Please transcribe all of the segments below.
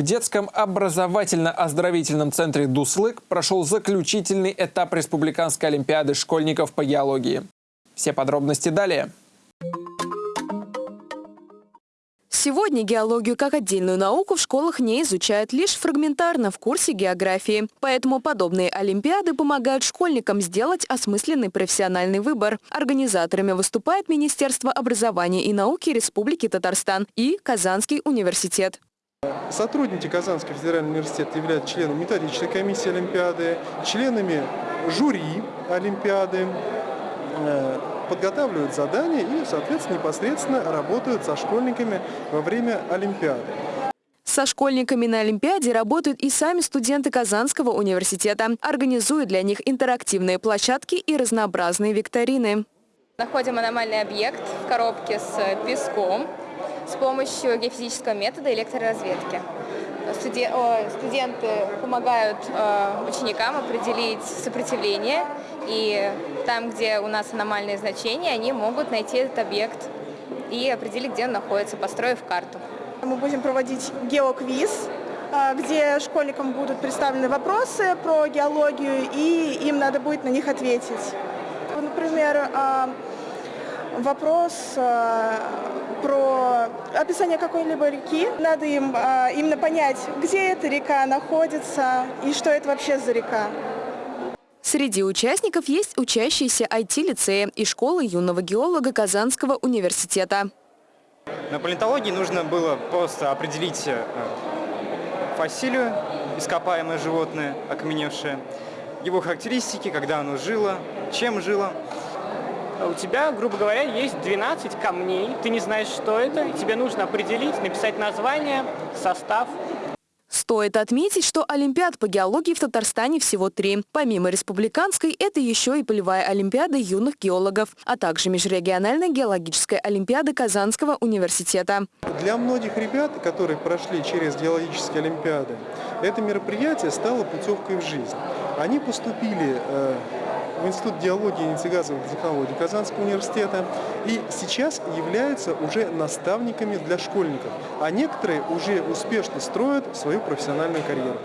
В детском образовательно-оздоровительном центре «Дуслык» прошел заключительный этап Республиканской олимпиады школьников по геологии. Все подробности далее. Сегодня геологию как отдельную науку в школах не изучают лишь фрагментарно в курсе географии. Поэтому подобные олимпиады помогают школьникам сделать осмысленный профессиональный выбор. Организаторами выступает Министерство образования и науки Республики Татарстан и Казанский университет. Сотрудники Казанского федерального университета являются членами методической комиссии Олимпиады, членами жюри Олимпиады, э, подготавливают задания и, соответственно, непосредственно работают со школьниками во время Олимпиады. Со школьниками на Олимпиаде работают и сами студенты Казанского университета. Организуют для них интерактивные площадки и разнообразные викторины. Находим аномальный объект в коробке с песком с помощью геофизического метода электроразведки. Студенты помогают э, ученикам определить сопротивление, и там, где у нас аномальные значения, они могут найти этот объект и определить, где он находится, построив карту. Мы будем проводить геоквиз, э, где школьникам будут представлены вопросы про геологию, и им надо будет на них ответить. Например, э, вопрос про описание какой-либо реки. Надо им а, именно понять, где эта река находится и что это вообще за река. Среди участников есть учащиеся IT-лицея и школы юного геолога Казанского университета. На палеонтологии нужно было просто определить э, фасилию, ископаемое животное, окаменевшее, его характеристики, когда оно жило, чем жило у тебя, грубо говоря, есть 12 камней, ты не знаешь, что это, и тебе нужно определить, написать название, состав. Стоит отметить, что Олимпиад по геологии в Татарстане всего три. Помимо республиканской, это еще и полевая Олимпиада юных геологов, а также межрегиональная геологическая Олимпиада Казанского университета. Для многих ребят, которые прошли через геологические Олимпиады, это мероприятие стало путевкой в жизнь. Они поступили э, в Институт геологии и нефтегазовых технологий Казанского университета и сейчас являются уже наставниками для школьников, а некоторые уже успешно строят свою профессиональную карьеру.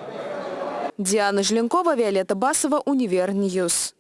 Диана Желенкова, Виолетта Басова, Универньюз.